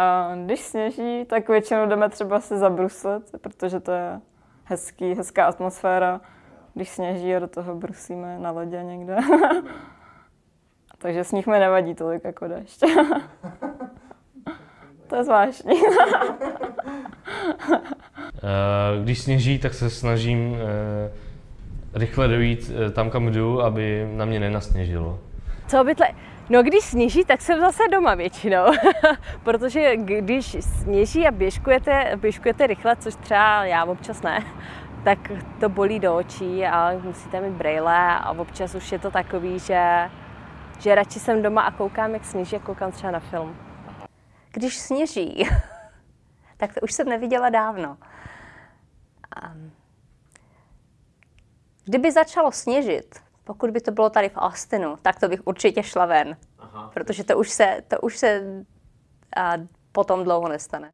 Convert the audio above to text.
A když sněží, tak většinou jdeme třeba se zabruslit, protože to je hezký, hezká atmosféra. Když sněží a do toho brusíme na ledě někde. Takže sníh mi nevadí tolik jako dešť. to je zvláštní. Eh, Když sněží, tak se snažím eh, rychle dojít eh, tam, kam jdu, aby na mě nenasněžilo. Co obvykle? No když sněží, tak jsem zase doma většinou, protože když sněží a běžkujete, běžkujete rychle, což třeba já občas ne, tak to bolí do očí a musíte mít brejle a občas už je to takový, že, že radši jsem doma a koukám, jak sněží a koukám třeba na film. Když sněží, tak to už jsem neviděla dávno. Kdyby začalo sněžit, pokud by to bylo tady v Austinu, tak to bych určitě šla ven. Aha. Protože to už se, to už se a, potom dlouho nestane.